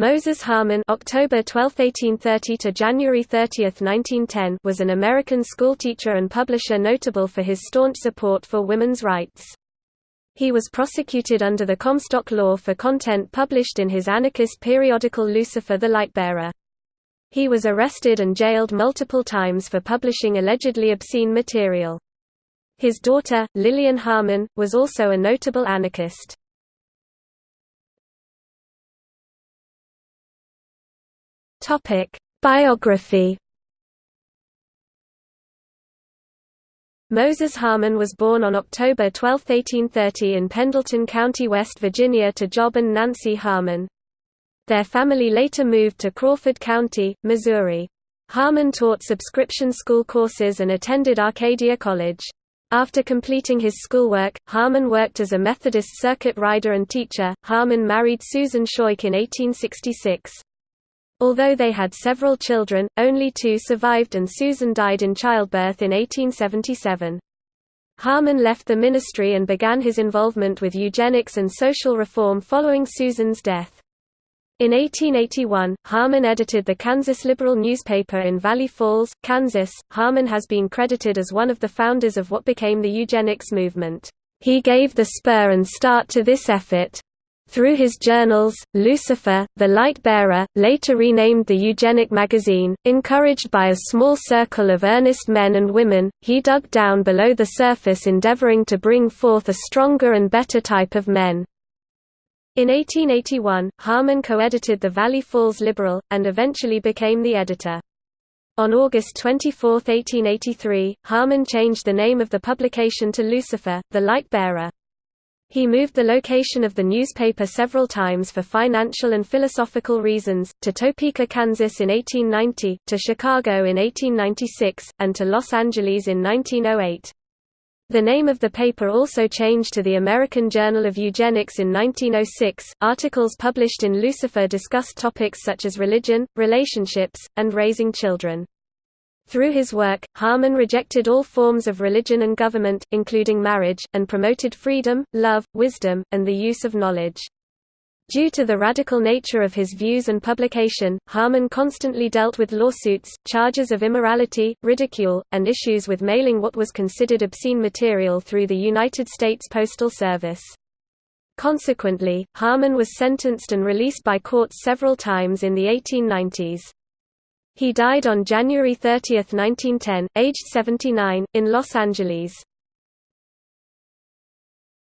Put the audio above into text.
Moses Harman October 12, 1830 to January 30, 1910 was an American schoolteacher and publisher notable for his staunch support for women's rights. He was prosecuted under the Comstock Law for content published in his anarchist periodical Lucifer the Lightbearer. He was arrested and jailed multiple times for publishing allegedly obscene material. His daughter, Lillian Harman, was also a notable anarchist. Topic: Biography. Moses Harman was born on October 12, 1830 in Pendleton County, West Virginia to Job and Nancy Harman. Their family later moved to Crawford County, Missouri. Harman taught subscription school courses and attended Arcadia College. After completing his schoolwork, Harman worked as a Methodist circuit rider and teacher. Harman married Susan Schoik in 1866. Although they had several children, only two survived and Susan died in childbirth in 1877. Harman left the ministry and began his involvement with eugenics and social reform following Susan's death. In 1881, Harman edited the Kansas Liberal newspaper in Valley Falls, Kansas. Harman has been credited as one of the founders of what became the eugenics movement. He gave the spur and start to this effort. Through his journals, Lucifer, the Light-Bearer, later renamed the Eugenic Magazine, encouraged by a small circle of earnest men and women, he dug down below the surface endeavoring to bring forth a stronger and better type of men. In 1881, Harman co-edited the Valley Falls Liberal, and eventually became the editor. On August 24, 1883, Harman changed the name of the publication to Lucifer, the Light-Bearer. He moved the location of the newspaper several times for financial and philosophical reasons, to Topeka, Kansas in 1890, to Chicago in 1896, and to Los Angeles in 1908. The name of the paper also changed to the American Journal of Eugenics in 1906. Articles published in Lucifer discussed topics such as religion, relationships, and raising children. Through his work, Harman rejected all forms of religion and government, including marriage, and promoted freedom, love, wisdom, and the use of knowledge. Due to the radical nature of his views and publication, Harman constantly dealt with lawsuits, charges of immorality, ridicule, and issues with mailing what was considered obscene material through the United States Postal Service. Consequently, Harman was sentenced and released by courts several times in the 1890s. He died on January 30, 1910, aged 79, in Los Angeles.